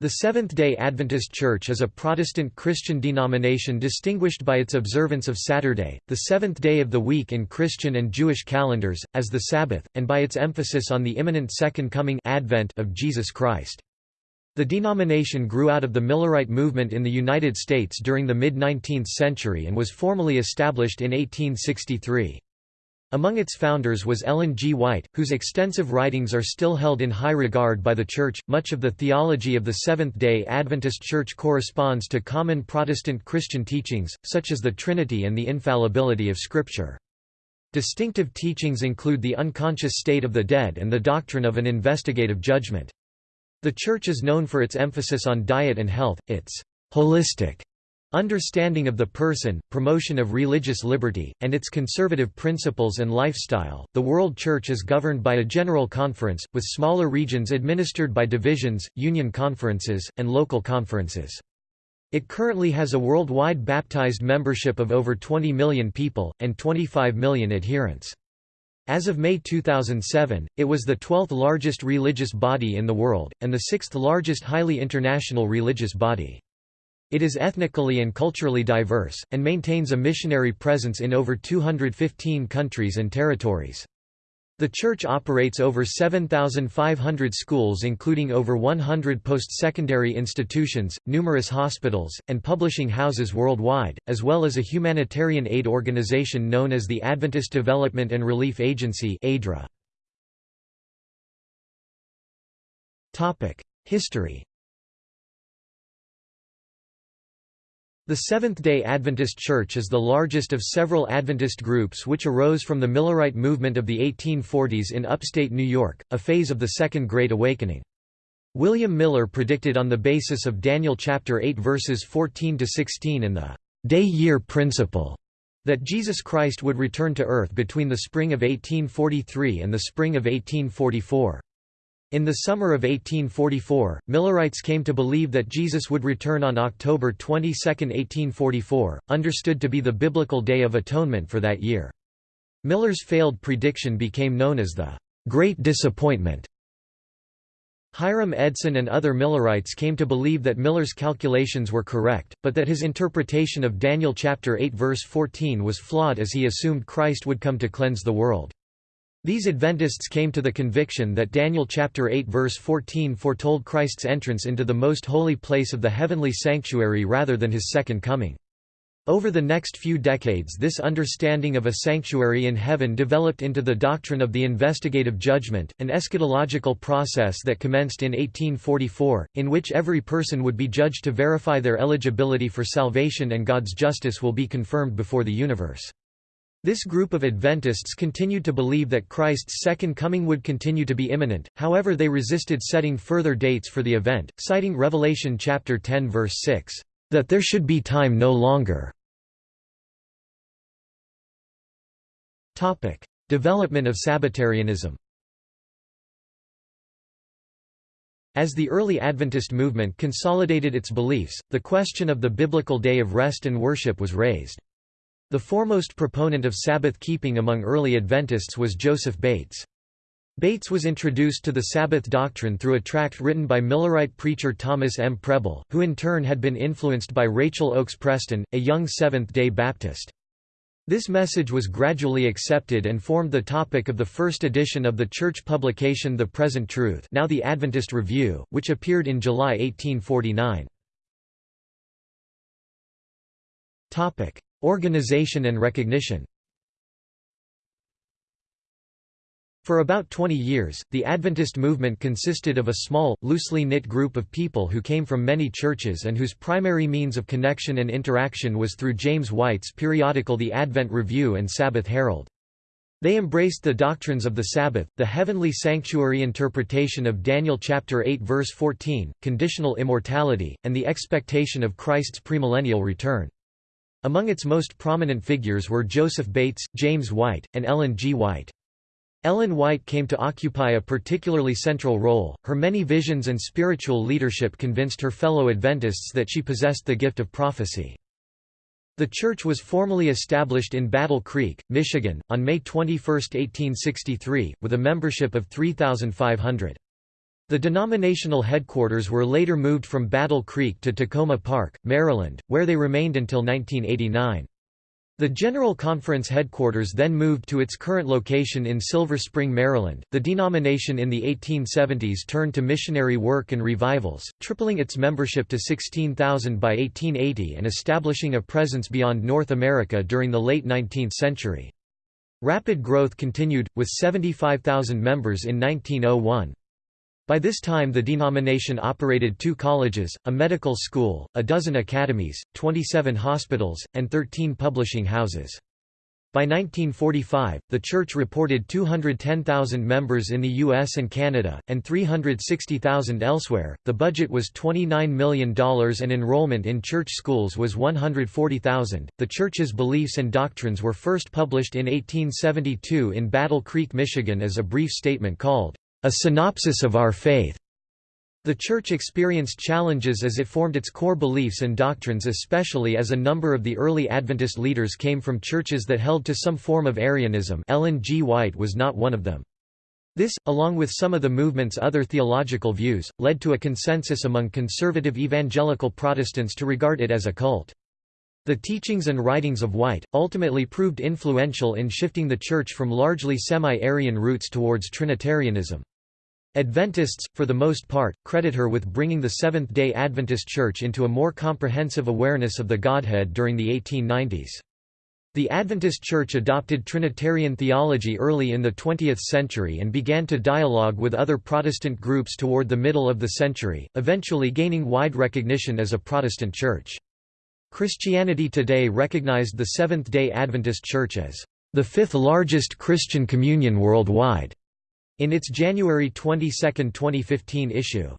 The Seventh-day Adventist Church is a Protestant Christian denomination distinguished by its observance of Saturday, the seventh day of the week in Christian and Jewish calendars, as the Sabbath, and by its emphasis on the imminent Second Coming Advent of Jesus Christ. The denomination grew out of the Millerite movement in the United States during the mid-19th century and was formally established in 1863. Among its founders was Ellen G. White, whose extensive writings are still held in high regard by the Church. Much of the theology of the Seventh day Adventist Church corresponds to common Protestant Christian teachings, such as the Trinity and the infallibility of Scripture. Distinctive teachings include the unconscious state of the dead and the doctrine of an investigative judgment. The Church is known for its emphasis on diet and health, its holistic Understanding of the person, promotion of religious liberty, and its conservative principles and lifestyle. The World Church is governed by a general conference, with smaller regions administered by divisions, union conferences, and local conferences. It currently has a worldwide baptized membership of over 20 million people, and 25 million adherents. As of May 2007, it was the 12th largest religious body in the world, and the sixth largest highly international religious body. It is ethnically and culturally diverse, and maintains a missionary presence in over 215 countries and territories. The church operates over 7,500 schools including over 100 post-secondary institutions, numerous hospitals, and publishing houses worldwide, as well as a humanitarian aid organization known as the Adventist Development and Relief Agency History The Seventh-day Adventist Church is the largest of several Adventist groups which arose from the Millerite movement of the 1840s in upstate New York, a phase of the Second Great Awakening. William Miller predicted on the basis of Daniel chapter 8 verses 14–16 in the «day-year principle» that Jesus Christ would return to earth between the spring of 1843 and the spring of 1844. In the summer of 1844, Millerites came to believe that Jesus would return on October 22, 1844, understood to be the biblical Day of Atonement for that year. Miller's failed prediction became known as the Great Disappointment. Hiram Edson and other Millerites came to believe that Miller's calculations were correct, but that his interpretation of Daniel chapter 8 verse 14 was flawed as he assumed Christ would come to cleanse the world. These Adventists came to the conviction that Daniel chapter 8 verse 14 foretold Christ's entrance into the most holy place of the heavenly sanctuary rather than his second coming. Over the next few decades this understanding of a sanctuary in heaven developed into the doctrine of the investigative judgment, an eschatological process that commenced in 1844, in which every person would be judged to verify their eligibility for salvation and God's justice will be confirmed before the universe. This group of Adventists continued to believe that Christ's second coming would continue to be imminent, however they resisted setting further dates for the event, citing Revelation chapter 10 verse 6, "...that there should be time no longer." Development of Sabbatarianism As the early Adventist movement consolidated its beliefs, the question of the biblical day of rest and worship was raised. The foremost proponent of Sabbath keeping among early Adventists was Joseph Bates. Bates was introduced to the Sabbath doctrine through a tract written by Millerite preacher Thomas M. Preble, who in turn had been influenced by Rachel Oakes Preston, a young Seventh-day Baptist. This message was gradually accepted and formed the topic of the first edition of the church publication The Present Truth now the Adventist Review, which appeared in July 1849. Organization and recognition For about 20 years, the Adventist movement consisted of a small, loosely knit group of people who came from many churches and whose primary means of connection and interaction was through James White's periodical The Advent Review and Sabbath Herald. They embraced the doctrines of the Sabbath, the heavenly sanctuary interpretation of Daniel chapter 8 verse 14, conditional immortality, and the expectation of Christ's premillennial return. Among its most prominent figures were Joseph Bates, James White, and Ellen G. White. Ellen White came to occupy a particularly central role, her many visions and spiritual leadership convinced her fellow Adventists that she possessed the gift of prophecy. The church was formally established in Battle Creek, Michigan, on May 21, 1863, with a membership of 3,500. The denominational headquarters were later moved from Battle Creek to Takoma Park, Maryland, where they remained until 1989. The General Conference headquarters then moved to its current location in Silver Spring, Maryland. The denomination in the 1870s turned to missionary work and revivals, tripling its membership to 16,000 by 1880 and establishing a presence beyond North America during the late 19th century. Rapid growth continued, with 75,000 members in 1901. By this time the denomination operated two colleges, a medical school, a dozen academies, 27 hospitals, and 13 publishing houses. By 1945, the church reported 210,000 members in the US and Canada, and 360,000 elsewhere. The budget was $29 million and enrollment in church schools was 140,000. The church's beliefs and doctrines were first published in 1872 in Battle Creek, Michigan as a brief statement called a synopsis of our faith. The Church experienced challenges as it formed its core beliefs and doctrines especially as a number of the early Adventist leaders came from churches that held to some form of Arianism Ellen G. White was not one of them. This, along with some of the movement's other theological views, led to a consensus among conservative evangelical Protestants to regard it as a cult. The teachings and writings of White, ultimately proved influential in shifting the Church from largely semi-Arian roots towards Trinitarianism. Adventists, for the most part, credit her with bringing the Seventh-day Adventist Church into a more comprehensive awareness of the Godhead during the 1890s. The Adventist Church adopted Trinitarian theology early in the 20th century and began to dialogue with other Protestant groups toward the middle of the century, eventually gaining wide recognition as a Protestant church. Christianity Today recognized the Seventh-day Adventist Church as the fifth largest Christian communion worldwide in its January 22, 2015 issue.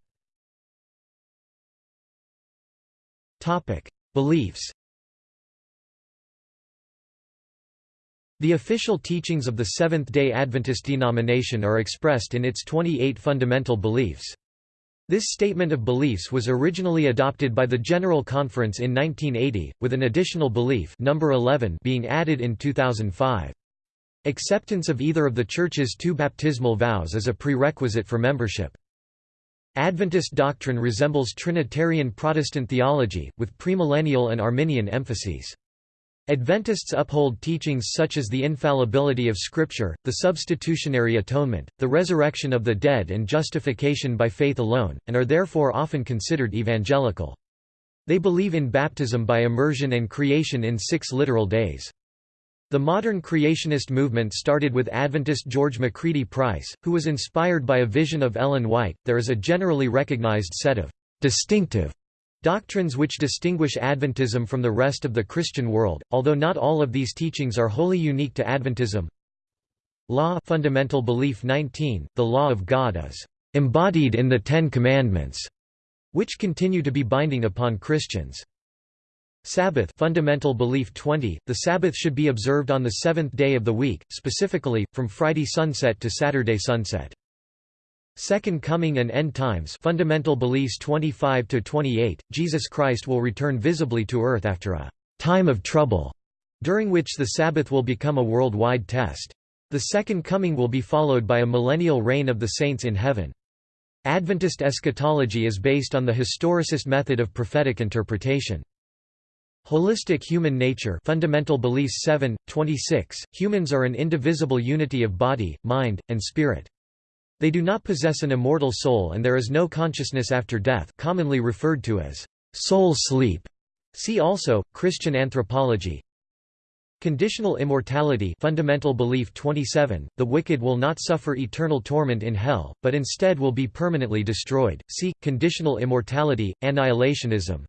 Topic: Beliefs. The official teachings of the Seventh-day Adventist denomination are expressed in its 28 fundamental beliefs. This statement of beliefs was originally adopted by the General Conference in 1980, with an additional belief number 11 being added in 2005. Acceptance of either of the Church's two baptismal vows is a prerequisite for membership. Adventist doctrine resembles Trinitarian Protestant theology, with premillennial and Arminian emphases. Adventists uphold teachings such as the infallibility of Scripture, the substitutionary atonement, the resurrection of the dead and justification by faith alone, and are therefore often considered evangelical. They believe in baptism by immersion and creation in six literal days. The modern creationist movement started with Adventist George Macready Price, who was inspired by a vision of Ellen White. There is a generally recognized set of distinctive doctrines which distinguish Adventism from the rest of the Christian world, although not all of these teachings are wholly unique to Adventism. Law Fundamental Belief 19, the law of God is embodied in the Ten Commandments, which continue to be binding upon Christians. Sabbath fundamental belief 20, the Sabbath should be observed on the seventh day of the week, specifically, from Friday sunset to Saturday sunset. Second Coming and End Times fundamental beliefs 25–28, Jesus Christ will return visibly to earth after a «time of trouble», during which the Sabbath will become a worldwide test. The Second Coming will be followed by a millennial reign of the saints in heaven. Adventist eschatology is based on the historicist method of prophetic interpretation. Holistic human nature Fundamental Beliefs 7, 26, humans are an indivisible unity of body, mind, and spirit. They do not possess an immortal soul and there is no consciousness after death commonly referred to as soul sleep. See also, Christian anthropology Conditional immortality fundamental belief 27, the wicked will not suffer eternal torment in hell, but instead will be permanently destroyed. See, conditional immortality, annihilationism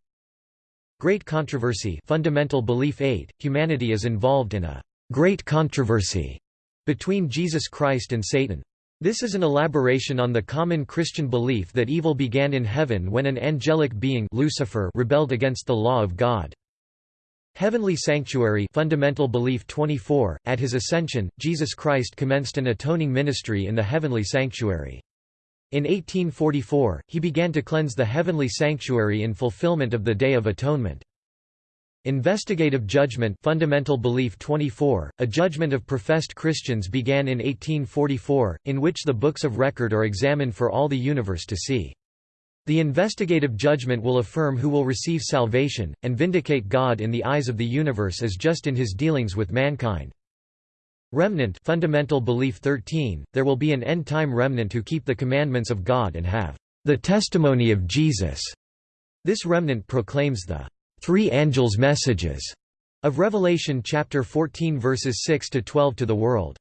Great controversy fundamental belief 8, humanity is involved in a «great controversy» between Jesus Christ and Satan. This is an elaboration on the common Christian belief that evil began in heaven when an angelic being Lucifer rebelled against the law of God. Heavenly Sanctuary fundamental belief 24, at his ascension, Jesus Christ commenced an atoning ministry in the heavenly sanctuary. In 1844, he began to cleanse the heavenly sanctuary in fulfillment of the Day of Atonement. Investigative judgment Fundamental Belief 24, a judgment of professed Christians began in 1844, in which the books of record are examined for all the universe to see. The investigative judgment will affirm who will receive salvation, and vindicate God in the eyes of the universe as just in his dealings with mankind. Remnant Fundamental Belief 13, there will be an end-time remnant who keep the commandments of God and have the testimony of Jesus. This remnant proclaims the three angels' messages of Revelation chapter 14 verses 6 to 12 to the world.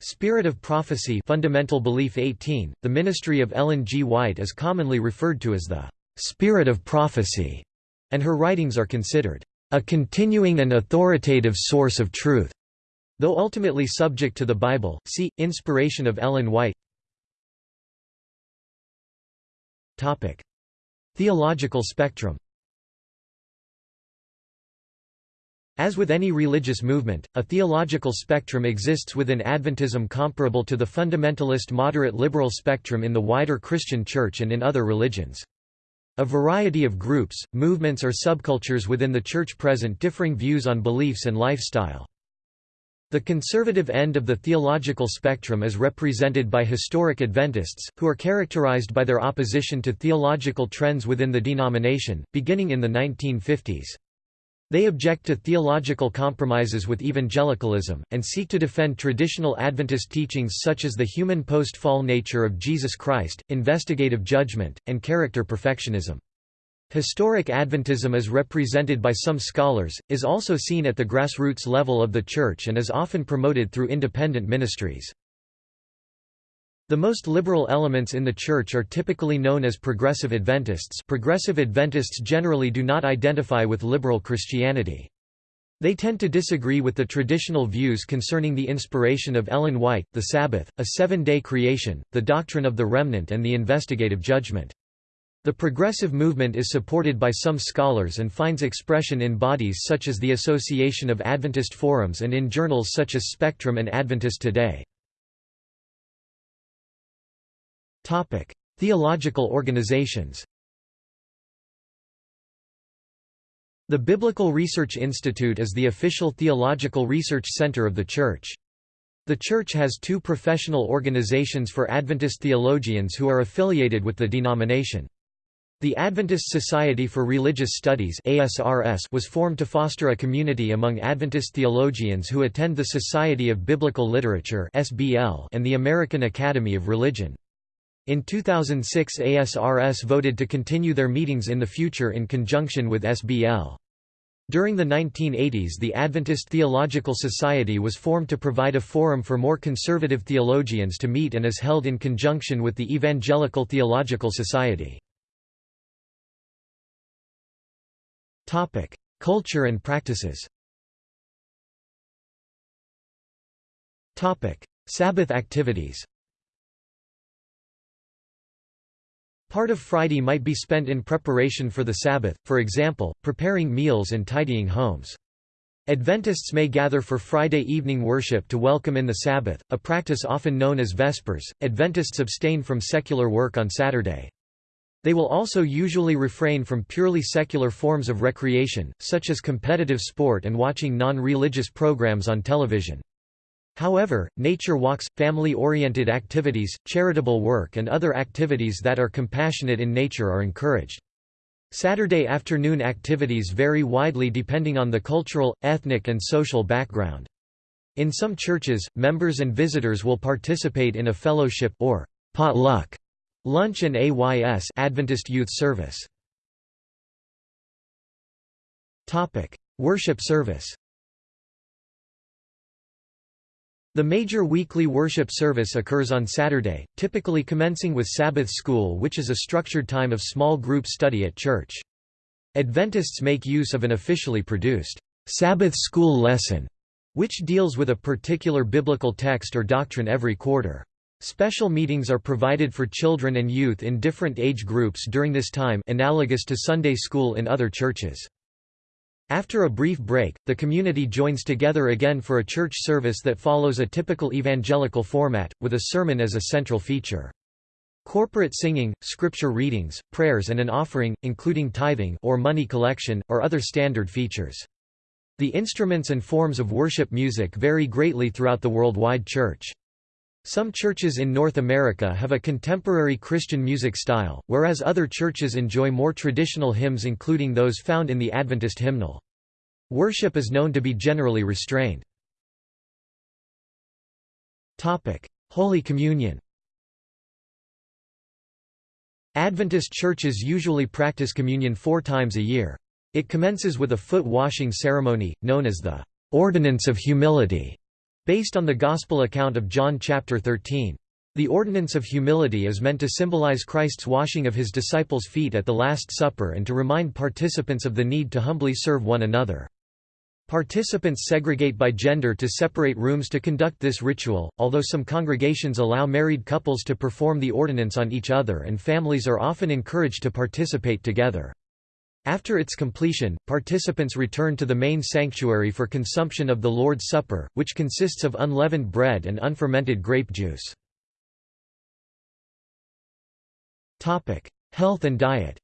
Spirit of Prophecy Fundamental Belief 18, the ministry of Ellen G. White is commonly referred to as the Spirit of Prophecy, and her writings are considered a continuing and authoritative source of truth. Though ultimately subject to the Bible, see, Inspiration of Ellen White Topic. Theological spectrum As with any religious movement, a theological spectrum exists within Adventism comparable to the fundamentalist moderate liberal spectrum in the wider Christian Church and in other religions. A variety of groups, movements or subcultures within the Church present differing views on beliefs and lifestyle. The conservative end of the theological spectrum is represented by historic Adventists, who are characterized by their opposition to theological trends within the denomination, beginning in the 1950s. They object to theological compromises with evangelicalism, and seek to defend traditional Adventist teachings such as the human post-fall nature of Jesus Christ, investigative judgment, and character perfectionism. Historic Adventism as represented by some scholars, is also seen at the grassroots level of the Church and is often promoted through independent ministries. The most liberal elements in the Church are typically known as Progressive Adventists Progressive Adventists generally do not identify with liberal Christianity. They tend to disagree with the traditional views concerning the inspiration of Ellen White, the Sabbath, a seven-day creation, the doctrine of the remnant and the investigative judgment. The progressive movement is supported by some scholars and finds expression in bodies such as the Association of Adventist Forums and in journals such as Spectrum and Adventist Today. Theological organizations The Biblical Research Institute is the official theological research center of the Church. The Church has two professional organizations for Adventist theologians who are affiliated with the denomination. The Adventist Society for Religious Studies was formed to foster a community among Adventist theologians who attend the Society of Biblical Literature and the American Academy of Religion. In 2006 ASRS voted to continue their meetings in the future in conjunction with SBL. During the 1980s the Adventist Theological Society was formed to provide a forum for more conservative theologians to meet and is held in conjunction with the Evangelical Theological Society. Culture and practices Topic: Sabbath activities Part of Friday might be spent in preparation for the Sabbath, for example, preparing meals and tidying homes. Adventists may gather for Friday evening worship to welcome in the Sabbath, a practice often known as Vespers. Adventists abstain from secular work on Saturday. They will also usually refrain from purely secular forms of recreation, such as competitive sport and watching non-religious programs on television. However, nature walks, family-oriented activities, charitable work and other activities that are compassionate in nature are encouraged. Saturday afternoon activities vary widely depending on the cultural, ethnic and social background. In some churches, members and visitors will participate in a fellowship or potluck lunch and AYS Adventist Youth Service. Topic: Worship service. The major weekly worship service occurs on Saturday, typically commencing with Sabbath school which is a structured time of small group study at church. Adventists make use of an officially produced Sabbath school lesson, which deals with a particular biblical text or doctrine every quarter. Special meetings are provided for children and youth in different age groups during this time analogous to Sunday school in other churches. After a brief break, the community joins together again for a church service that follows a typical evangelical format, with a sermon as a central feature. Corporate singing, scripture readings, prayers and an offering, including tithing or money collection, are other standard features. The instruments and forms of worship music vary greatly throughout the worldwide church. Some churches in North America have a contemporary Christian music style, whereas other churches enjoy more traditional hymns including those found in the Adventist hymnal. Worship is known to be generally restrained. Holy Communion Adventist churches usually practice communion four times a year. It commences with a foot-washing ceremony, known as the «ordinance of humility», based on the Gospel account of John chapter 13. The ordinance of humility is meant to symbolize Christ's washing of his disciples' feet at the Last Supper and to remind participants of the need to humbly serve one another. Participants segregate by gender to separate rooms to conduct this ritual, although some congregations allow married couples to perform the ordinance on each other and families are often encouraged to participate together. After its completion, participants return to the main sanctuary for consumption of the Lord's Supper, which consists of unleavened bread and unfermented grape juice. Health and diet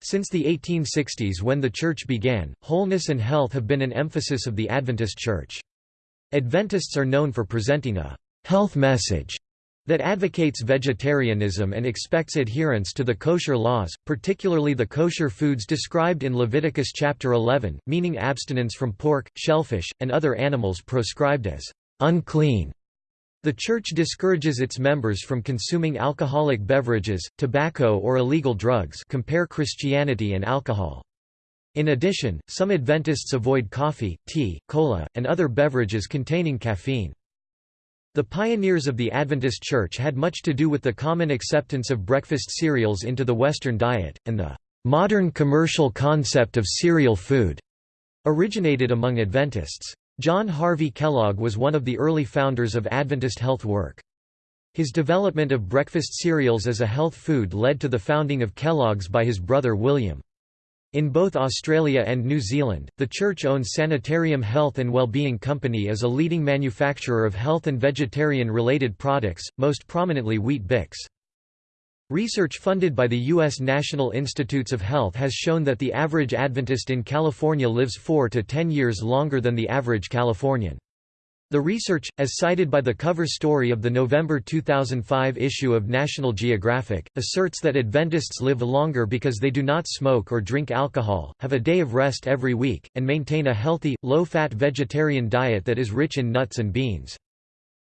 Since the 1860s when the Church began, wholeness and health have been an emphasis of the Adventist Church. Adventists are known for presenting a «health message» that advocates vegetarianism and expects adherence to the kosher laws, particularly the kosher foods described in Leviticus chapter 11, meaning abstinence from pork, shellfish, and other animals proscribed as unclean. The Church discourages its members from consuming alcoholic beverages, tobacco or illegal drugs compare Christianity and alcohol. In addition, some Adventists avoid coffee, tea, cola, and other beverages containing caffeine. The pioneers of the Adventist Church had much to do with the common acceptance of breakfast cereals into the Western diet, and the modern commercial concept of cereal food originated among Adventists. John Harvey Kellogg was one of the early founders of Adventist health work. His development of breakfast cereals as a health food led to the founding of Kellogg's by his brother William. In both Australia and New Zealand, the church-owned Sanitarium Health and Wellbeing Company is a leading manufacturer of health and vegetarian-related products, most prominently Weet-Bix. Research funded by the U.S. National Institutes of Health has shown that the average Adventist in California lives 4 to 10 years longer than the average Californian. The research, as cited by the cover story of the November 2005 issue of National Geographic, asserts that Adventists live longer because they do not smoke or drink alcohol, have a day of rest every week, and maintain a healthy, low-fat vegetarian diet that is rich in nuts and beans.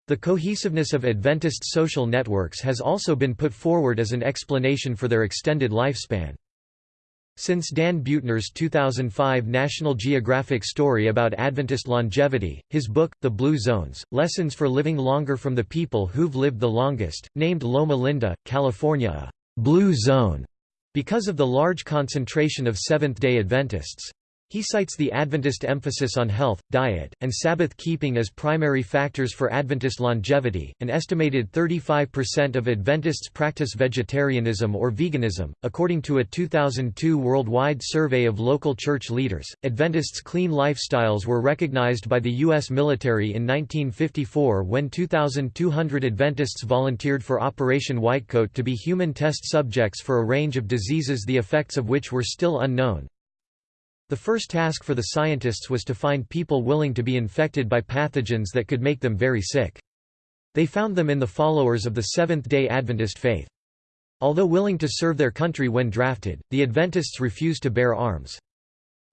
The cohesiveness of Adventist social networks has also been put forward as an explanation for their extended lifespan. Since Dan Buettner's 2005 National Geographic story about Adventist longevity, his book, The Blue Zones, Lessons for Living Longer from the People Who've Lived the Longest, named Loma Linda, California a «blue zone» because of the large concentration of Seventh-day Adventists. He cites the Adventist emphasis on health, diet, and Sabbath keeping as primary factors for Adventist longevity. An estimated 35% of Adventists practice vegetarianism or veganism. According to a 2002 worldwide survey of local church leaders, Adventists' clean lifestyles were recognized by the U.S. military in 1954 when 2,200 Adventists volunteered for Operation Whitecoat to be human test subjects for a range of diseases the effects of which were still unknown. The first task for the scientists was to find people willing to be infected by pathogens that could make them very sick. They found them in the followers of the Seventh-day Adventist faith. Although willing to serve their country when drafted, the Adventists refused to bear arms.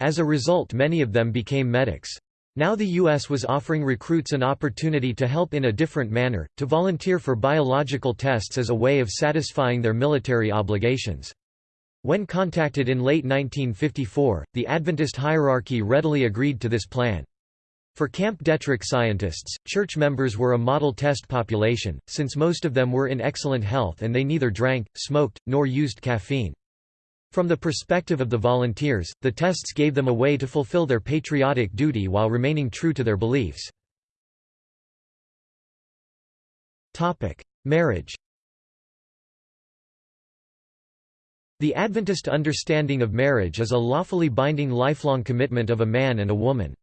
As a result many of them became medics. Now the U.S. was offering recruits an opportunity to help in a different manner, to volunteer for biological tests as a way of satisfying their military obligations. When contacted in late 1954, the Adventist hierarchy readily agreed to this plan. For Camp Detrick scientists, church members were a model test population, since most of them were in excellent health and they neither drank, smoked, nor used caffeine. From the perspective of the volunteers, the tests gave them a way to fulfill their patriotic duty while remaining true to their beliefs. Marriage The Adventist understanding of marriage is a lawfully binding lifelong commitment of a man and a woman.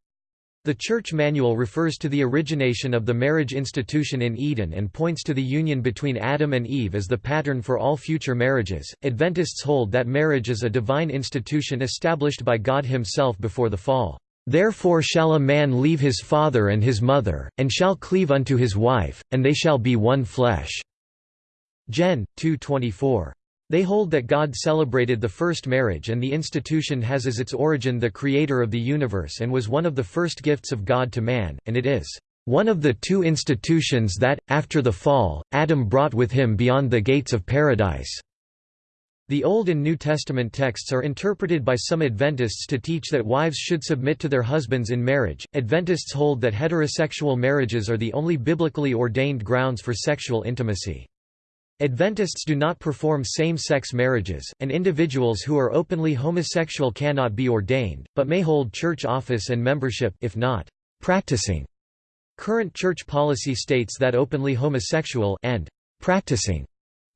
The Church Manual refers to the origination of the marriage institution in Eden and points to the union between Adam and Eve as the pattern for all future marriages. Adventists hold that marriage is a divine institution established by God Himself before the fall. Therefore shall a man leave his father and his mother, and shall cleave unto his wife, and they shall be one flesh. Gen. 2:24. They hold that God celebrated the first marriage and the institution has as its origin the Creator of the universe and was one of the first gifts of God to man, and it is one of the two institutions that, after the fall, Adam brought with him beyond the gates of paradise." The Old and New Testament texts are interpreted by some Adventists to teach that wives should submit to their husbands in marriage. Adventists hold that heterosexual marriages are the only biblically ordained grounds for sexual intimacy. Adventists do not perform same-sex marriages, and individuals who are openly homosexual cannot be ordained, but may hold church office and membership if not practicing. Current church policy states that openly homosexual and practicing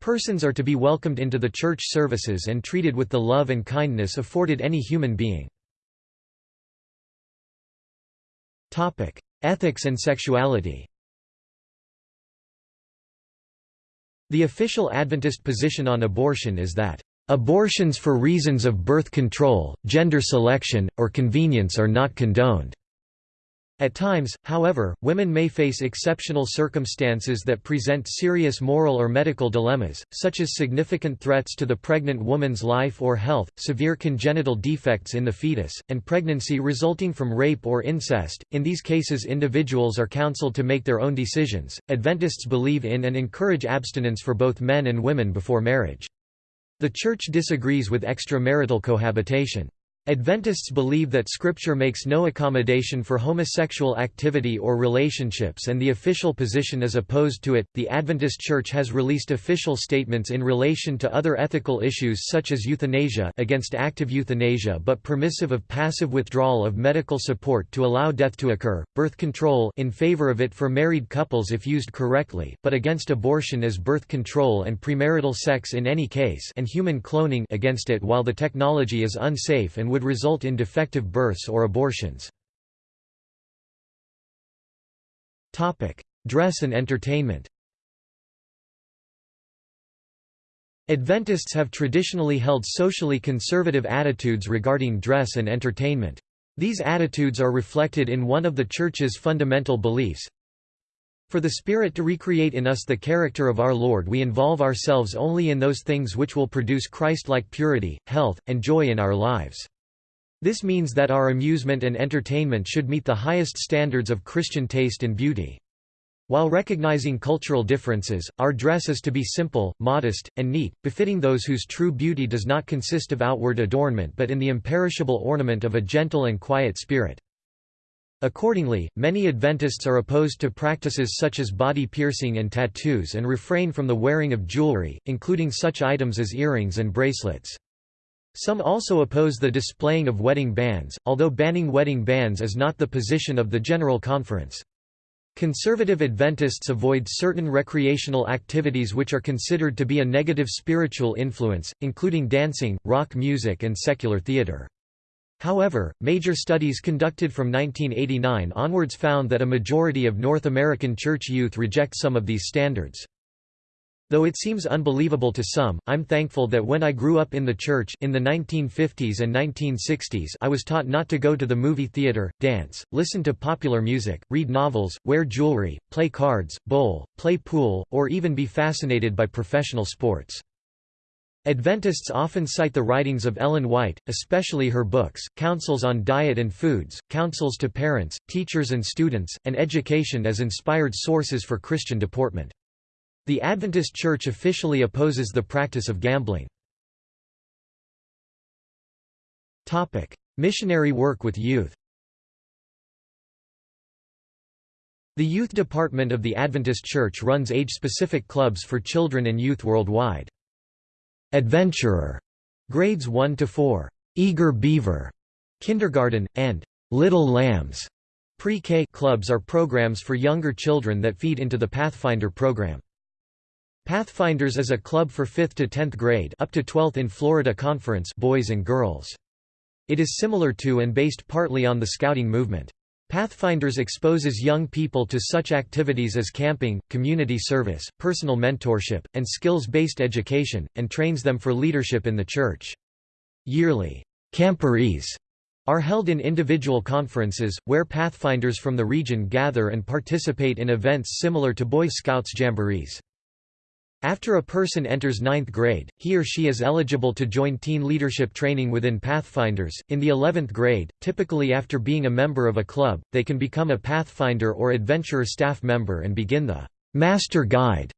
persons are to be welcomed into the church services and treated with the love and kindness afforded any human being. Topic: Ethics and sexuality The official Adventist position on abortion is that, "...abortions for reasons of birth control, gender selection, or convenience are not condoned." At times, however, women may face exceptional circumstances that present serious moral or medical dilemmas, such as significant threats to the pregnant woman's life or health, severe congenital defects in the fetus, and pregnancy resulting from rape or incest. In these cases, individuals are counseled to make their own decisions. Adventists believe in and encourage abstinence for both men and women before marriage. The Church disagrees with extramarital cohabitation. Adventists believe that Scripture makes no accommodation for homosexual activity or relationships and the official position is opposed to it. The Adventist Church has released official statements in relation to other ethical issues such as euthanasia against active euthanasia but permissive of passive withdrawal of medical support to allow death to occur, birth control in favor of it for married couples if used correctly, but against abortion as birth control and premarital sex in any case and human cloning against it while the technology is unsafe and would result in defective births or abortions. Dress and entertainment Adventists have traditionally held socially conservative attitudes regarding dress and entertainment. These attitudes are reflected in one of the Church's fundamental beliefs. For the Spirit to recreate in us the character of our Lord we involve ourselves only in those things which will produce Christ-like purity, health, and joy in our lives. This means that our amusement and entertainment should meet the highest standards of Christian taste and beauty. While recognizing cultural differences, our dress is to be simple, modest, and neat, befitting those whose true beauty does not consist of outward adornment but in the imperishable ornament of a gentle and quiet spirit. Accordingly, many Adventists are opposed to practices such as body piercing and tattoos and refrain from the wearing of jewelry, including such items as earrings and bracelets. Some also oppose the displaying of wedding bands, although banning wedding bands is not the position of the General Conference. Conservative Adventists avoid certain recreational activities which are considered to be a negative spiritual influence, including dancing, rock music and secular theater. However, major studies conducted from 1989 onwards found that a majority of North American church youth reject some of these standards. Though it seems unbelievable to some, I'm thankful that when I grew up in the church in the 1950s and 1960s I was taught not to go to the movie theater, dance, listen to popular music, read novels, wear jewelry, play cards, bowl, play pool, or even be fascinated by professional sports. Adventists often cite the writings of Ellen White, especially her books, Counsels on Diet and Foods, Counsels to Parents, Teachers and Students, and Education as inspired sources for Christian deportment. The Adventist Church officially opposes the practice of gambling. Topic: Missionary work with youth The Youth Department of the Adventist Church runs age-specific clubs for children and youth worldwide. Adventurer, grades 1 to 4, Eager Beaver, kindergarten, and Little Lambs pre-K clubs are programs for younger children that feed into the Pathfinder program. Pathfinders is a club for 5th to 10th grade up to 12th in Florida Conference boys and girls. It is similar to and based partly on the Scouting movement. Pathfinders exposes young people to such activities as camping, community service, personal mentorship, and skills-based education, and trains them for leadership in the church. Yearly, camporees are held in individual conferences, where Pathfinders from the region gather and participate in events similar to Boy Scouts jamborees. After a person enters ninth grade, he or she is eligible to join teen leadership training within Pathfinders. In the 11th grade, typically after being a member of a club, they can become a Pathfinder or Adventurer staff member and begin the Master Guide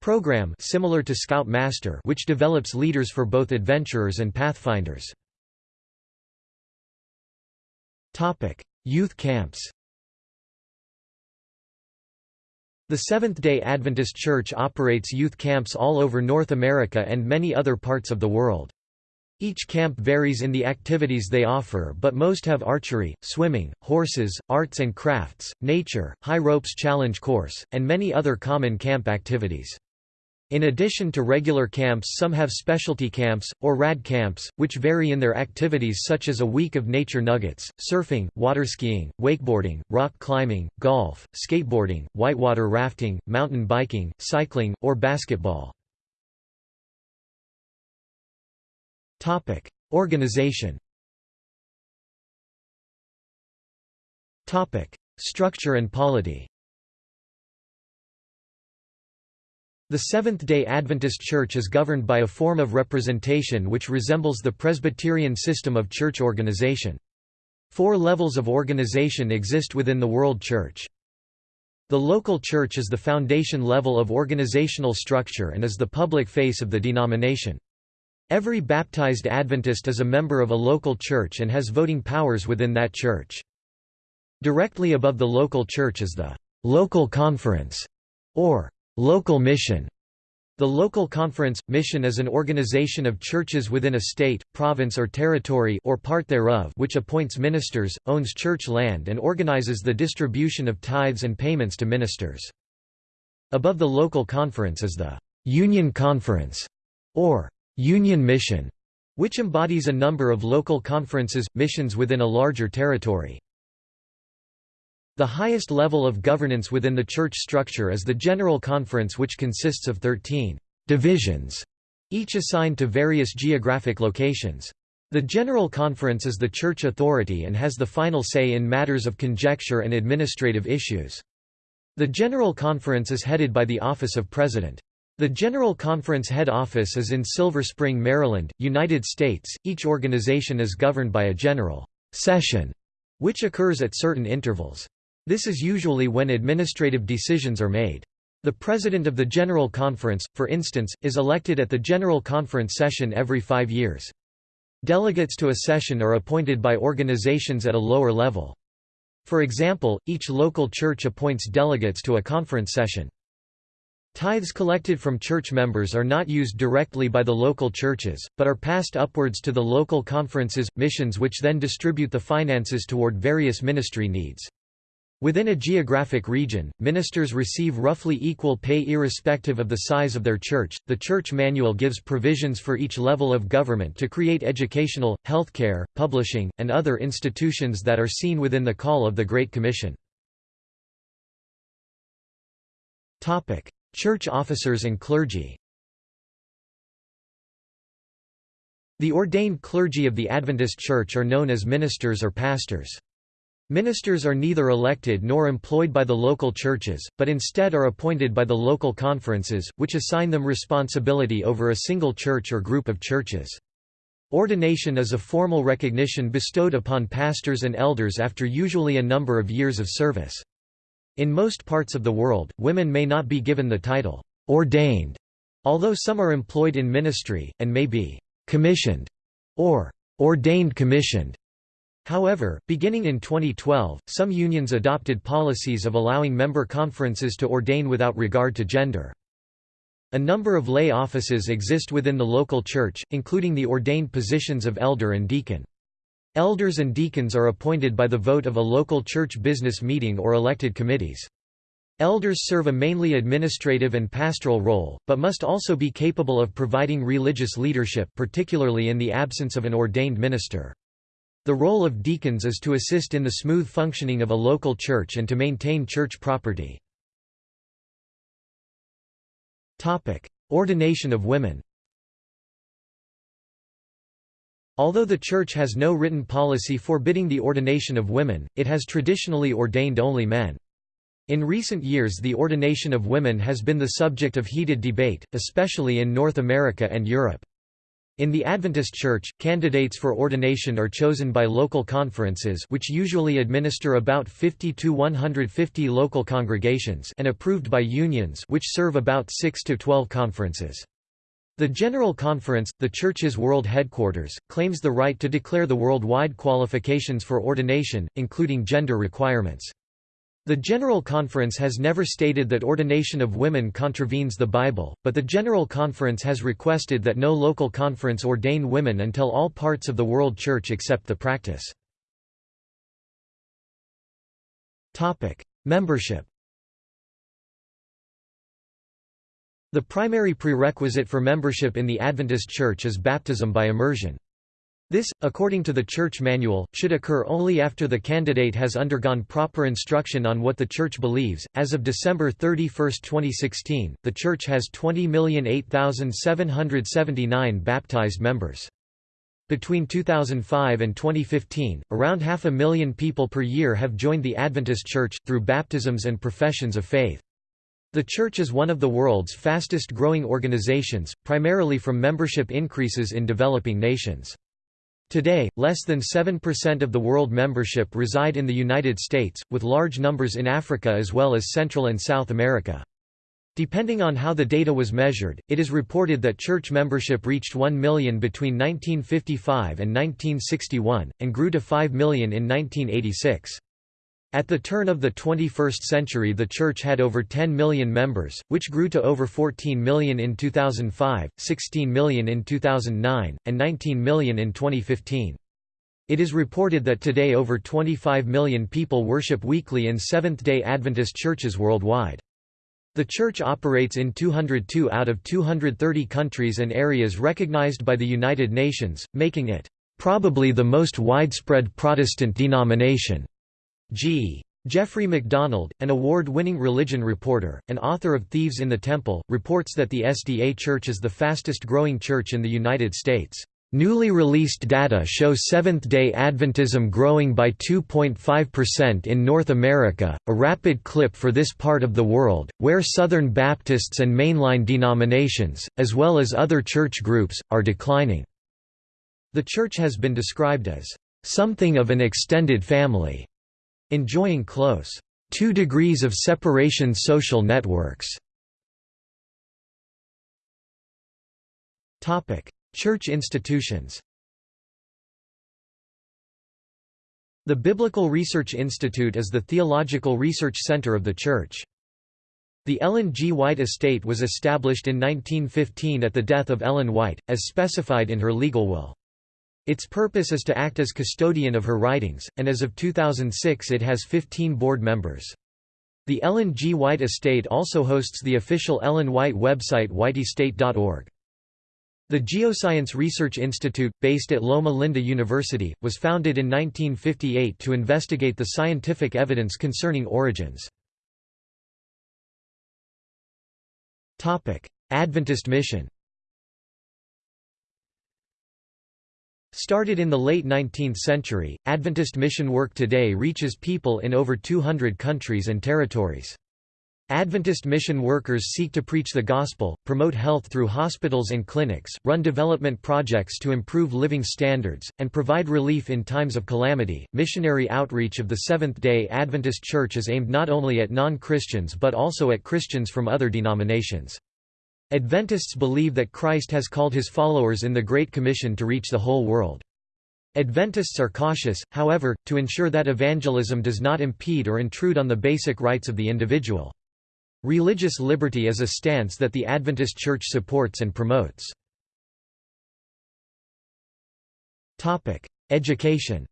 program similar to Scout Master which develops leaders for both adventurers and pathfinders. Topic: Youth camps The Seventh-day Adventist Church operates youth camps all over North America and many other parts of the world. Each camp varies in the activities they offer but most have archery, swimming, horses, arts and crafts, nature, high ropes challenge course, and many other common camp activities. In addition to regular camps some have specialty camps, or RAD camps, which vary in their activities such as a week of nature nuggets, surfing, waterskiing, wakeboarding, rock climbing, golf, skateboarding, whitewater rafting, mountain biking, cycling, or basketball. Organization Structure and polity The Seventh-day Adventist Church is governed by a form of representation which resembles the Presbyterian system of church organization. Four levels of organization exist within the World Church. The local church is the foundation level of organizational structure and is the public face of the denomination. Every baptized Adventist is a member of a local church and has voting powers within that church. Directly above the local church is the local conference, or Local mission the local conference – mission is an organization of churches within a state, province or territory or part thereof which appoints ministers, owns church land and organizes the distribution of tithes and payments to ministers. Above the local conference is the «Union Conference» or «Union Mission», which embodies a number of local conferences, missions within a larger territory. The highest level of governance within the church structure is the General Conference which consists of 13 divisions, each assigned to various geographic locations. The General Conference is the church authority and has the final say in matters of conjecture and administrative issues. The General Conference is headed by the Office of President. The General Conference head office is in Silver Spring, Maryland, United States. Each organization is governed by a general session, which occurs at certain intervals. This is usually when administrative decisions are made. The President of the General Conference, for instance, is elected at the General Conference session every five years. Delegates to a session are appointed by organizations at a lower level. For example, each local church appoints delegates to a conference session. Tithes collected from church members are not used directly by the local churches, but are passed upwards to the local conferences, missions which then distribute the finances toward various ministry needs. Within a geographic region, ministers receive roughly equal pay irrespective of the size of their church. The church manual gives provisions for each level of government to create educational, healthcare, publishing, and other institutions that are seen within the call of the Great Commission. Topic: Church officers and clergy. The ordained clergy of the Adventist Church are known as ministers or pastors. Ministers are neither elected nor employed by the local churches, but instead are appointed by the local conferences, which assign them responsibility over a single church or group of churches. Ordination is a formal recognition bestowed upon pastors and elders after usually a number of years of service. In most parts of the world, women may not be given the title, ordained, although some are employed in ministry, and may be commissioned or ordained commissioned. However, beginning in 2012, some unions adopted policies of allowing member conferences to ordain without regard to gender. A number of lay offices exist within the local church, including the ordained positions of elder and deacon. Elders and deacons are appointed by the vote of a local church business meeting or elected committees. Elders serve a mainly administrative and pastoral role, but must also be capable of providing religious leadership particularly in the absence of an ordained minister. The role of deacons is to assist in the smooth functioning of a local church and to maintain church property. Ordination of women Although the Church has no written policy forbidding the ordination of women, it has traditionally ordained only men. In recent years the ordination of women has been the subject of heated debate, especially in North America and Europe. In the Adventist Church, candidates for ordination are chosen by local conferences which usually administer about 50 to 150 local congregations and approved by unions which serve about 6 to 12 conferences. The General Conference, the Church's world headquarters, claims the right to declare the worldwide qualifications for ordination, including gender requirements. The General Conference has never stated that ordination of women contravenes the Bible, but the General Conference has requested that no local conference ordain women until all parts of the World Church accept the practice. Membership The primary prerequisite for membership in the Adventist Church is baptism by immersion. This, according to the Church Manual, should occur only after the candidate has undergone proper instruction on what the Church believes. As of December 31, 2016, the Church has 20,008,779 baptized members. Between 2005 and 2015, around half a million people per year have joined the Adventist Church, through baptisms and professions of faith. The Church is one of the world's fastest growing organizations, primarily from membership increases in developing nations. Today, less than 7% of the world membership reside in the United States, with large numbers in Africa as well as Central and South America. Depending on how the data was measured, it is reported that church membership reached 1 million between 1955 and 1961, and grew to 5 million in 1986. At the turn of the 21st century the Church had over 10 million members, which grew to over 14 million in 2005, 16 million in 2009, and 19 million in 2015. It is reported that today over 25 million people worship weekly in Seventh-day Adventist churches worldwide. The Church operates in 202 out of 230 countries and areas recognized by the United Nations, making it, "...probably the most widespread Protestant denomination." G. Jeffrey MacDonald, an award-winning religion reporter, and author of Thieves in the Temple, reports that the SDA Church is the fastest-growing church in the United States. Newly released data show Seventh-day Adventism growing by 2.5% in North America, a rapid clip for this part of the world, where Southern Baptists and mainline denominations, as well as other church groups, are declining. The church has been described as something of an extended family Enjoying close two degrees of separation social networks. Topic: Church institutions. The Biblical Research Institute is the theological research center of the Church. The Ellen G. White Estate was established in 1915 at the death of Ellen White, as specified in her legal will. Its purpose is to act as custodian of her writings, and as of 2006 it has 15 board members. The Ellen G. White Estate also hosts the official Ellen White website whiteestate.org. The Geoscience Research Institute, based at Loma Linda University, was founded in 1958 to investigate the scientific evidence concerning origins. Adventist mission Started in the late 19th century, Adventist mission work today reaches people in over 200 countries and territories. Adventist mission workers seek to preach the gospel, promote health through hospitals and clinics, run development projects to improve living standards, and provide relief in times of calamity. Missionary outreach of the Seventh day Adventist Church is aimed not only at non Christians but also at Christians from other denominations. Adventists believe that Christ has called his followers in the Great Commission to reach the whole world. Adventists are cautious, however, to ensure that evangelism does not impede or intrude on the basic rights of the individual. Religious liberty is a stance that the Adventist Church supports and promotes. Education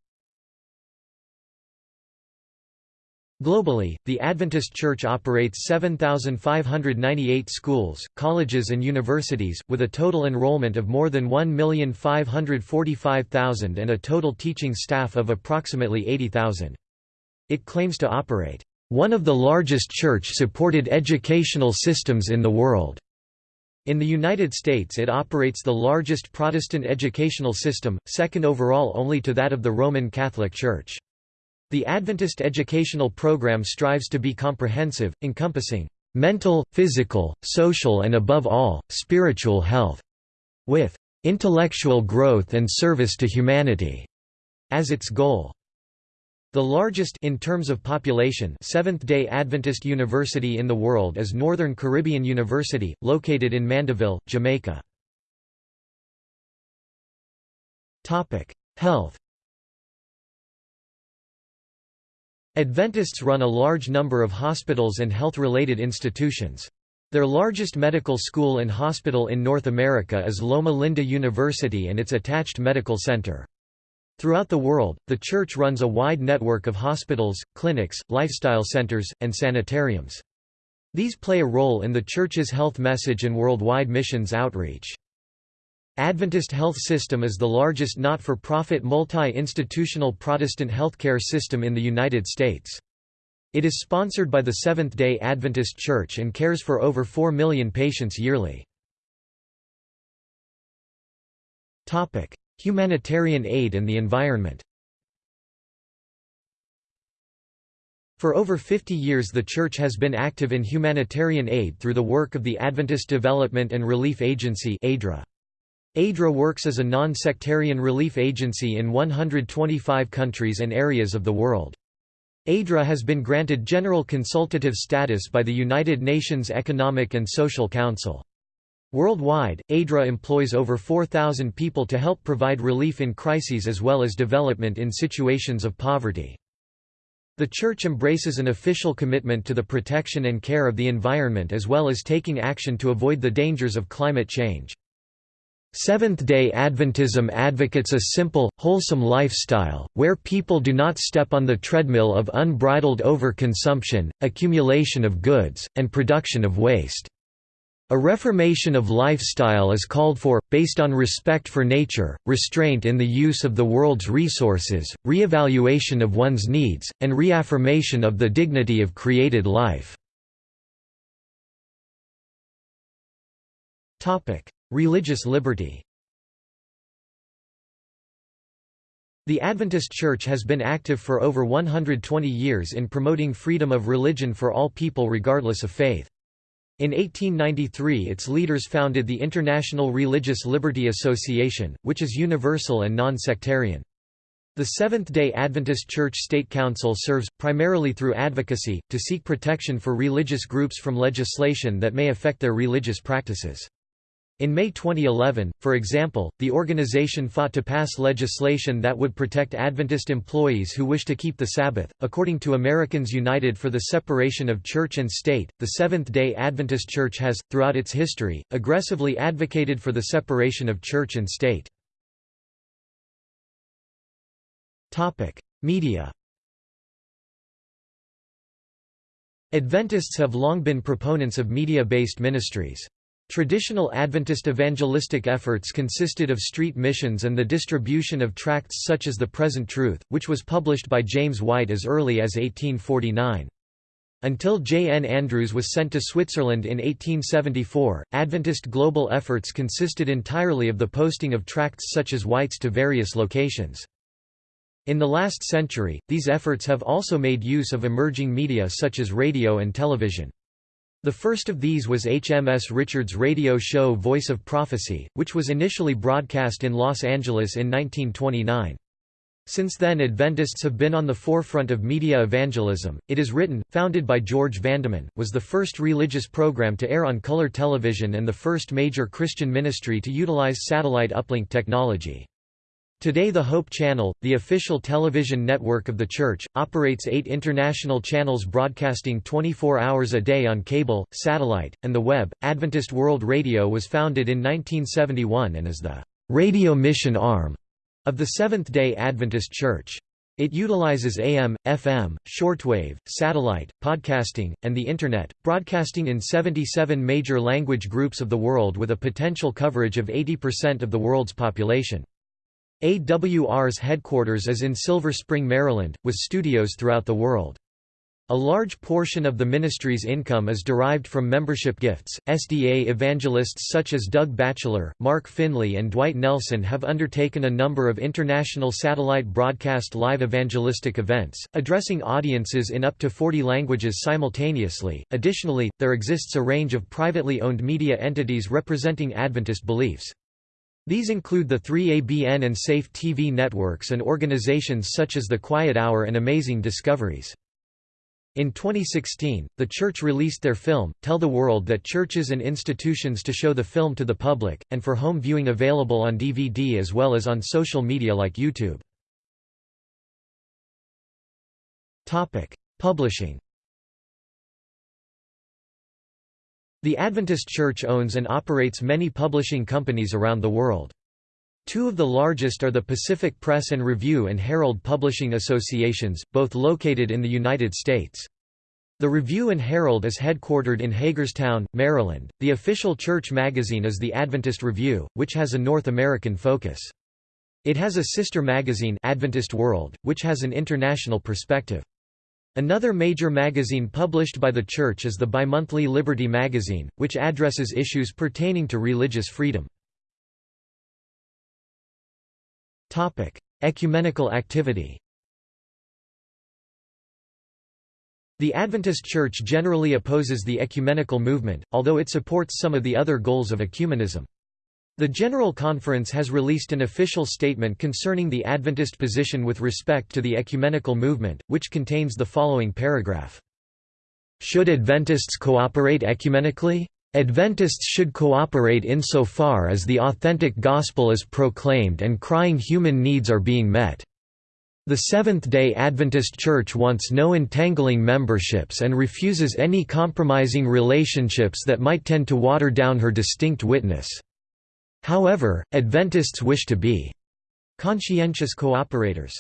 Globally, the Adventist Church operates 7,598 schools, colleges and universities, with a total enrollment of more than 1,545,000 and a total teaching staff of approximately 80,000. It claims to operate, "...one of the largest church-supported educational systems in the world." In the United States it operates the largest Protestant educational system, second overall only to that of the Roman Catholic Church. The Adventist educational program strives to be comprehensive, encompassing mental, physical, social and above all, spiritual health, with intellectual growth and service to humanity as its goal. The largest in terms of population Seventh-day Adventist university in the world is Northern Caribbean University, located in Mandeville, Jamaica. Health Adventists run a large number of hospitals and health-related institutions. Their largest medical school and hospital in North America is Loma Linda University and its attached medical center. Throughout the world, the Church runs a wide network of hospitals, clinics, lifestyle centers, and sanitariums. These play a role in the Church's health message and worldwide missions outreach. Adventist Health System is the largest not-for-profit multi-institutional Protestant healthcare system in the United States. It is sponsored by the Seventh-day Adventist Church and cares for over 4 million patients yearly. Humanitarian aid and the environment For over 50 years the Church has been active in humanitarian aid through the work of the Adventist Development and Relief Agency ADRA. ADRA works as a non-sectarian relief agency in 125 countries and areas of the world. ADRA has been granted general consultative status by the United Nations Economic and Social Council. Worldwide, ADRA employs over 4,000 people to help provide relief in crises as well as development in situations of poverty. The Church embraces an official commitment to the protection and care of the environment as well as taking action to avoid the dangers of climate change. Seventh-day Adventism advocates a simple, wholesome lifestyle, where people do not step on the treadmill of unbridled overconsumption, accumulation of goods, and production of waste. A reformation of lifestyle is called for, based on respect for nature, restraint in the use of the world's resources, re-evaluation of one's needs, and reaffirmation of the dignity of created life. Religious liberty The Adventist Church has been active for over 120 years in promoting freedom of religion for all people regardless of faith. In 1893 its leaders founded the International Religious Liberty Association, which is universal and non-sectarian. The Seventh-day Adventist Church State Council serves, primarily through advocacy, to seek protection for religious groups from legislation that may affect their religious practices. In May 2011, for example, the organization fought to pass legislation that would protect Adventist employees who wish to keep the Sabbath. According to Americans United for the Separation of Church and State, the Seventh day Adventist Church has, throughout its history, aggressively advocated for the separation of church and state. Media Adventists have long been proponents of media-based ministries. Traditional Adventist evangelistic efforts consisted of street missions and the distribution of tracts such as The Present Truth, which was published by James White as early as 1849. Until J. N. Andrews was sent to Switzerland in 1874, Adventist global efforts consisted entirely of the posting of tracts such as White's to various locations. In the last century, these efforts have also made use of emerging media such as radio and television. The first of these was HMS Richards' radio show Voice of Prophecy, which was initially broadcast in Los Angeles in 1929. Since then Adventists have been on the forefront of media evangelism. It is written, founded by George Vandeman, was the first religious program to air on color television and the first major Christian ministry to utilize satellite uplink technology. Today the Hope Channel, the official television network of the Church, operates eight international channels broadcasting 24 hours a day on cable, satellite, and the web. Adventist World Radio was founded in 1971 and is the radio mission arm of the Seventh-day Adventist Church. It utilizes AM, FM, shortwave, satellite, podcasting, and the Internet, broadcasting in 77 major language groups of the world with a potential coverage of 80% of the world's population. AWR's headquarters is in Silver Spring, Maryland, with studios throughout the world. A large portion of the ministry's income is derived from membership gifts. SDA evangelists such as Doug Batchelor, Mark Finley, and Dwight Nelson have undertaken a number of international satellite broadcast live evangelistic events, addressing audiences in up to 40 languages simultaneously. Additionally, there exists a range of privately owned media entities representing Adventist beliefs. These include the 3ABN and Safe TV networks and organizations such as The Quiet Hour and Amazing Discoveries. In 2016, the church released their film, Tell the World that churches and institutions to show the film to the public, and for home viewing available on DVD as well as on social media like YouTube. Publishing The Adventist Church owns and operates many publishing companies around the world. Two of the largest are the Pacific Press and Review and Herald Publishing Associations, both located in the United States. The Review and Herald is headquartered in Hagerstown, Maryland. The official church magazine is the Adventist Review, which has a North American focus. It has a sister magazine, Adventist World, which has an international perspective. Another major magazine published by the Church is the bimonthly Liberty magazine, which addresses issues pertaining to religious freedom. Ecumenical activity The Adventist Church generally opposes the ecumenical movement, although it supports some of the other goals of ecumenism. The General Conference has released an official statement concerning the Adventist position with respect to the ecumenical movement, which contains the following paragraph. Should Adventists cooperate ecumenically? Adventists should cooperate insofar as the authentic gospel is proclaimed and crying human needs are being met. The Seventh-day Adventist Church wants no entangling memberships and refuses any compromising relationships that might tend to water down her distinct witness. However, Adventists wish to be conscientious cooperators.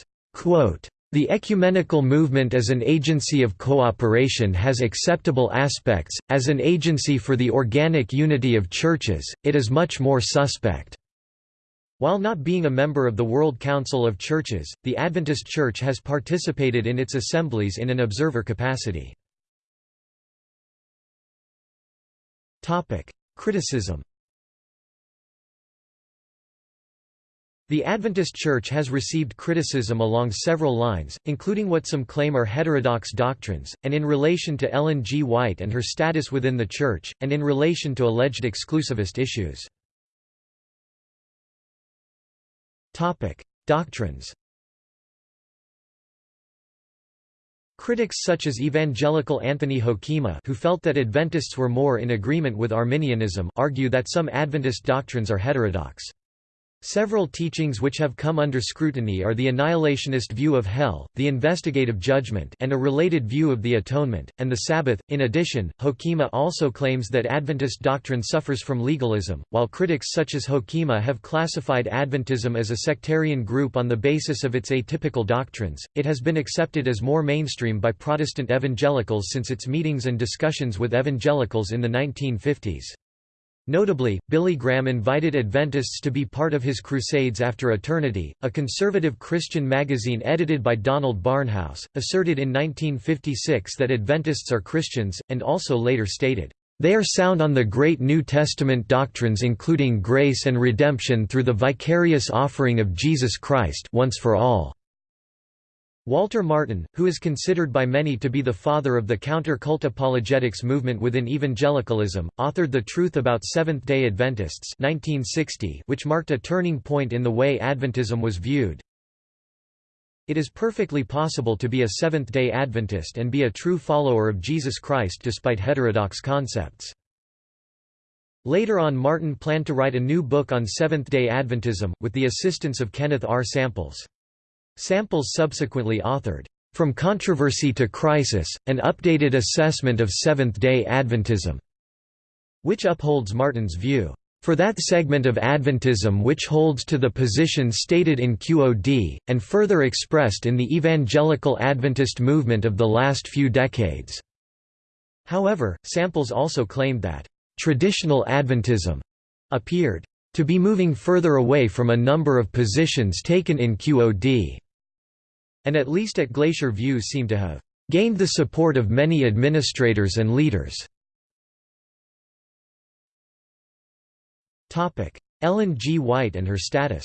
The ecumenical movement as an agency of cooperation has acceptable aspects, as an agency for the organic unity of churches, it is much more suspect. While not being a member of the World Council of Churches, the Adventist Church has participated in its assemblies in an observer capacity. Criticism The Adventist Church has received criticism along several lines, including what some claim are heterodox doctrines, and in relation to Ellen G. White and her status within the Church, and in relation to alleged exclusivist issues. Doctrines Critics such as evangelical Anthony Hoekema who felt that Adventists were more in agreement with Arminianism argue that some Adventist doctrines are heterodox. Several teachings which have come under scrutiny are the annihilationist view of hell, the investigative judgment and a related view of the atonement, and the Sabbath. In addition, Hoekema also claims that Adventist doctrine suffers from legalism, while critics such as Hoekema have classified Adventism as a sectarian group on the basis of its atypical doctrines. It has been accepted as more mainstream by Protestant evangelicals since its meetings and discussions with evangelicals in the 1950s. Notably, Billy Graham invited Adventists to be part of his Crusades After Eternity, a conservative Christian magazine edited by Donald Barnhouse, asserted in 1956 that Adventists are Christians, and also later stated, "...they are sound on the great New Testament doctrines including grace and redemption through the vicarious offering of Jesus Christ once for all." Walter Martin, who is considered by many to be the father of the counter-cult apologetics movement within evangelicalism, authored The Truth About Seventh-day Adventists 1960, which marked a turning point in the way Adventism was viewed. It is perfectly possible to be a Seventh-day Adventist and be a true follower of Jesus Christ despite heterodox concepts. Later on Martin planned to write a new book on Seventh-day Adventism, with the assistance of Kenneth R. Samples. Samples subsequently authored, From Controversy to Crisis, an updated assessment of Seventh-day Adventism, which upholds Martin's view. For that segment of Adventism which holds to the position stated in QOD, and further expressed in the Evangelical Adventist movement of the last few decades." However, Samples also claimed that, "...traditional Adventism," appeared, "...to be moving further away from a number of positions taken in QOD," and at least at Glacier View seem to have, "...gained the support of many administrators and leaders." Ellen G. White and her status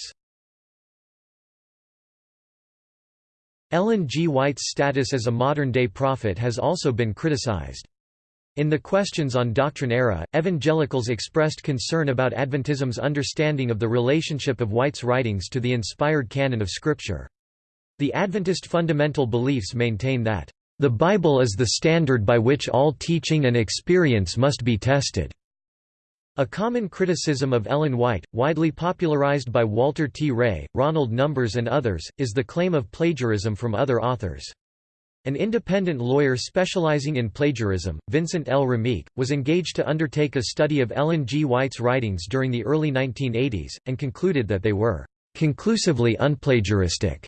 Ellen G. White's status as a modern-day prophet has also been criticized. In the Questions on Doctrine era, evangelicals expressed concern about Adventism's understanding of the relationship of White's writings to the inspired canon of Scripture. The Adventist fundamental beliefs maintain that, "...the Bible is the standard by which all teaching and experience must be tested." A common criticism of Ellen White, widely popularized by Walter T. Rea, Ronald Numbers and others, is the claim of plagiarism from other authors. An independent lawyer specializing in plagiarism, Vincent L. Ramik, was engaged to undertake a study of Ellen G. White's writings during the early 1980s, and concluded that they were conclusively unplagiaristic.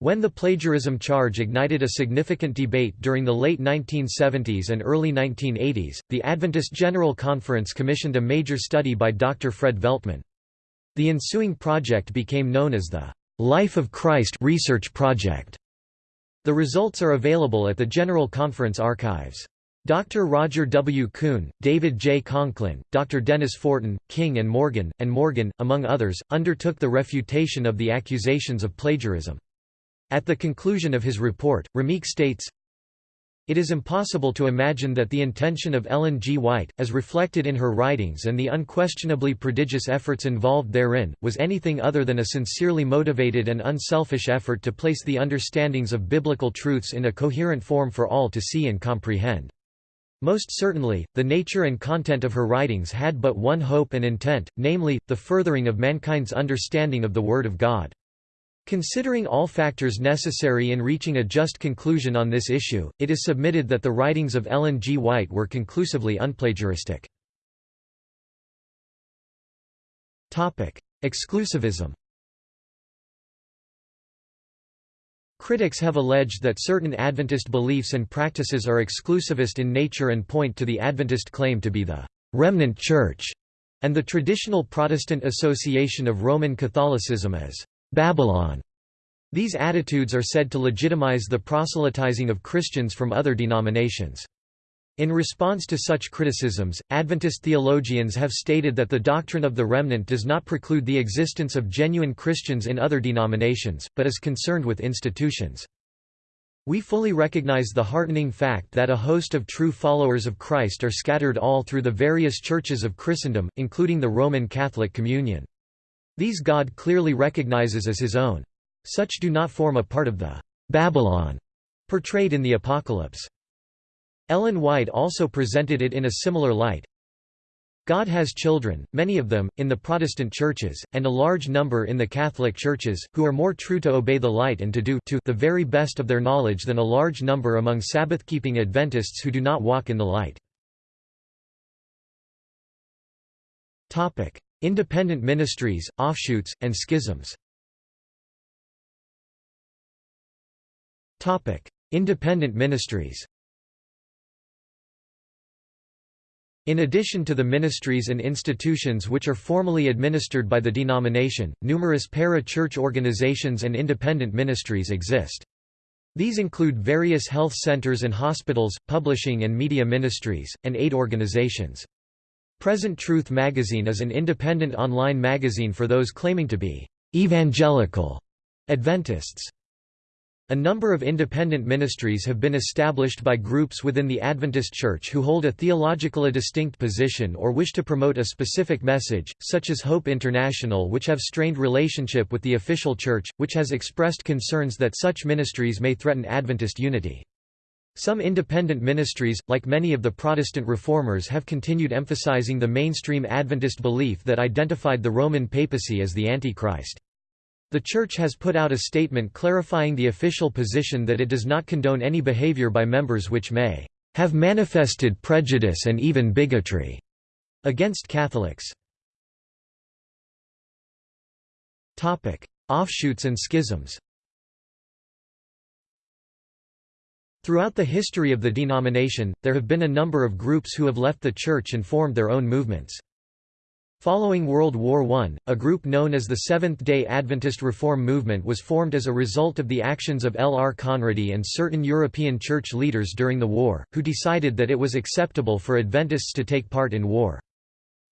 When the plagiarism charge ignited a significant debate during the late 1970s and early 1980s, the Adventist General Conference commissioned a major study by Dr. Fred Veltman. The ensuing project became known as the Life of Christ Research Project. The results are available at the General Conference archives. Dr. Roger W. Coon, David J. Conklin, Dr. Denis Fortin, King and Morgan, and Morgan, among others, undertook the refutation of the accusations of plagiarism. At the conclusion of his report, Ramik states, it is impossible to imagine that the intention of Ellen G. White, as reflected in her writings and the unquestionably prodigious efforts involved therein, was anything other than a sincerely motivated and unselfish effort to place the understandings of biblical truths in a coherent form for all to see and comprehend. Most certainly, the nature and content of her writings had but one hope and intent, namely, the furthering of mankind's understanding of the Word of God. Considering all factors necessary in reaching a just conclusion on this issue, it is submitted that the writings of Ellen G. White were conclusively unplagiaristic. Exclusivism Critics have alleged that certain Adventist beliefs and practices are exclusivist in nature and point to the Adventist claim to be the «remnant church» and the traditional Protestant association of Roman Catholicism as Babylon. These attitudes are said to legitimize the proselytizing of Christians from other denominations. In response to such criticisms, Adventist theologians have stated that the doctrine of the remnant does not preclude the existence of genuine Christians in other denominations, but is concerned with institutions. We fully recognize the heartening fact that a host of true followers of Christ are scattered all through the various churches of Christendom, including the Roman Catholic Communion. These God clearly recognizes as his own. Such do not form a part of the Babylon portrayed in the Apocalypse. Ellen White also presented it in a similar light. God has children, many of them, in the Protestant churches, and a large number in the Catholic churches, who are more true to obey the light and to do to the very best of their knowledge than a large number among Sabbath-keeping Adventists who do not walk in the light. Independent ministries, offshoots, and schisms Independent ministries In addition to the ministries and institutions which are formally administered by the denomination, numerous para-church organizations and independent ministries exist. These include various health centers and hospitals, publishing and media ministries, and aid organizations. Present Truth magazine is an independent online magazine for those claiming to be evangelical Adventists. A number of independent ministries have been established by groups within the Adventist Church who hold a theologically distinct position or wish to promote a specific message, such as Hope International which have strained relationship with the official church, which has expressed concerns that such ministries may threaten Adventist unity. Some independent ministries, like many of the Protestant reformers have continued emphasizing the mainstream Adventist belief that identified the Roman papacy as the Antichrist. The Church has put out a statement clarifying the official position that it does not condone any behavior by members which may have manifested prejudice and even bigotry against Catholics. Offshoots and schisms Throughout the history of the denomination, there have been a number of groups who have left the Church and formed their own movements. Following World War I, a group known as the Seventh-day Adventist Reform Movement was formed as a result of the actions of L. R. Conradi and certain European church leaders during the war, who decided that it was acceptable for Adventists to take part in war.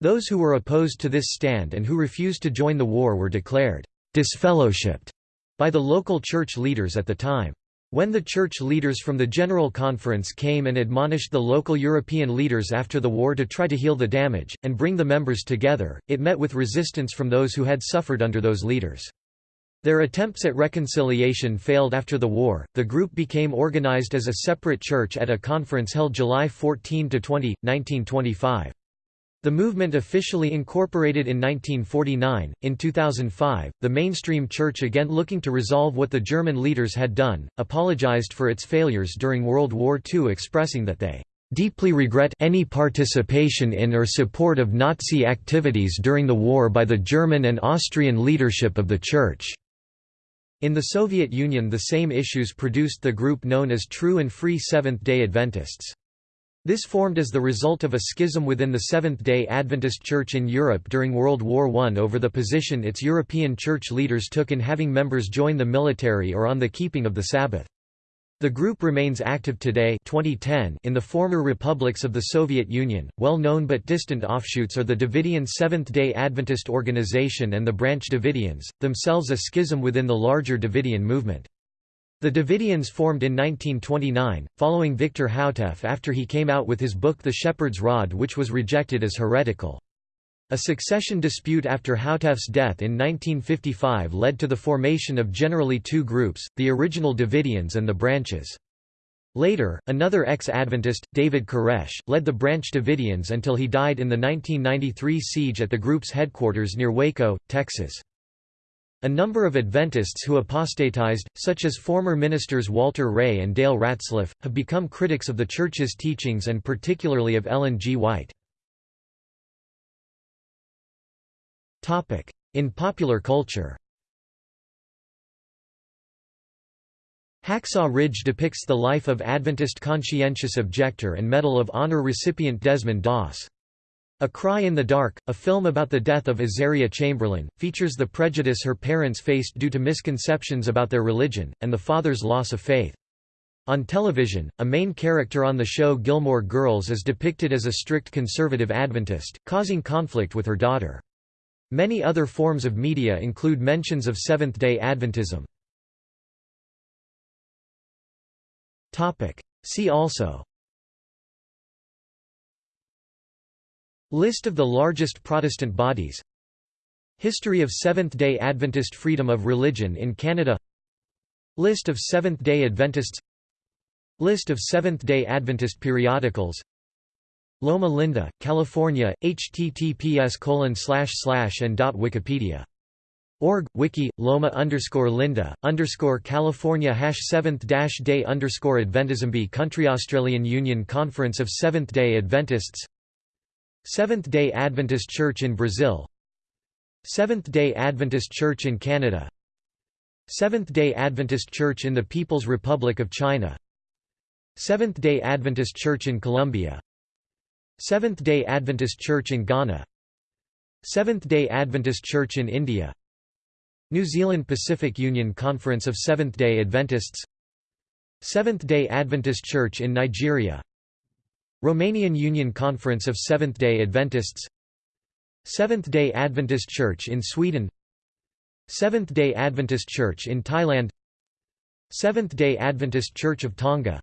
Those who were opposed to this stand and who refused to join the war were declared disfellowshipped by the local church leaders at the time. When the church leaders from the General Conference came and admonished the local European leaders after the war to try to heal the damage, and bring the members together, it met with resistance from those who had suffered under those leaders. Their attempts at reconciliation failed after the war. The group became organized as a separate church at a conference held July 14 to 20, 1925. The movement officially incorporated in 1949. In 2005, the mainstream church again looking to resolve what the German leaders had done, apologized for its failures during World War II expressing that they deeply regret any participation in or support of Nazi activities during the war by the German and Austrian leadership of the Church." In the Soviet Union the same issues produced the group known as True and Free Seventh-day Adventists. This formed as the result of a schism within the Seventh-day Adventist Church in Europe during World War I over the position its European church leaders took in having members join the military or on the keeping of the Sabbath. The group remains active today 2010 in the former republics of the Soviet Union. Well-known but distant offshoots are the Davidian Seventh-day Adventist Organization and the Branch Davidians, themselves a schism within the larger Davidian movement. The Davidians formed in 1929, following Victor Houteff after he came out with his book The Shepherd's Rod which was rejected as heretical. A succession dispute after Houteff's death in 1955 led to the formation of generally two groups, the original Davidians and the Branches. Later, another ex-Adventist, David Koresh, led the Branch Davidians until he died in the 1993 siege at the group's headquarters near Waco, Texas. A number of Adventists who apostatized, such as former ministers Walter Rea and Dale Ratzlaff, have become critics of the Church's teachings and particularly of Ellen G. White. In popular culture Hacksaw Ridge depicts the life of Adventist conscientious objector and Medal of Honor recipient Desmond Doss. A Cry in the Dark, a film about the death of Azaria Chamberlain, features the prejudice her parents faced due to misconceptions about their religion, and the father's loss of faith. On television, a main character on the show Gilmore Girls is depicted as a strict conservative Adventist, causing conflict with her daughter. Many other forms of media include mentions of Seventh-day Adventism. See also List of the largest Protestant bodies. History of Seventh-day Adventist freedom of religion in Canada. List of Seventh-day Adventists. List of Seventh-day Adventist periodicals. Loma Linda, California, https colon slash slash and dot Wikipedia. Org, wiki, loma underscore linda, underscore California hash 7th dash day underscore Adventism b Country Australian Union Conference of Seventh-day Adventists Seventh-day Adventist Church in Brazil. Seventh-day Adventist Church in Canada. Seventh-day Adventist Church in the People's Republic of China. Seventh-day Adventist Church in Colombia. Seventh-day Adventist Church in Ghana. Seventh-day Adventist Church in India. New Zealand Pacific Union Conference of Seventh-day Adventists. Seventh-day Adventist Church in Nigeria Romanian Union Conference of Seventh-day Adventists Seventh-day Adventist Church in Sweden Seventh-day Adventist Church in Thailand Seventh-day Adventist Church of Tonga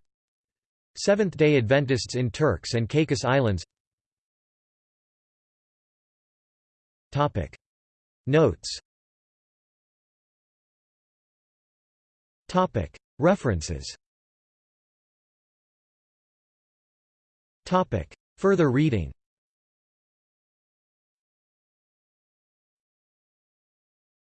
Seventh-day Adventists in Turks and Caicos Islands Topic. Notes Topic. References Further reading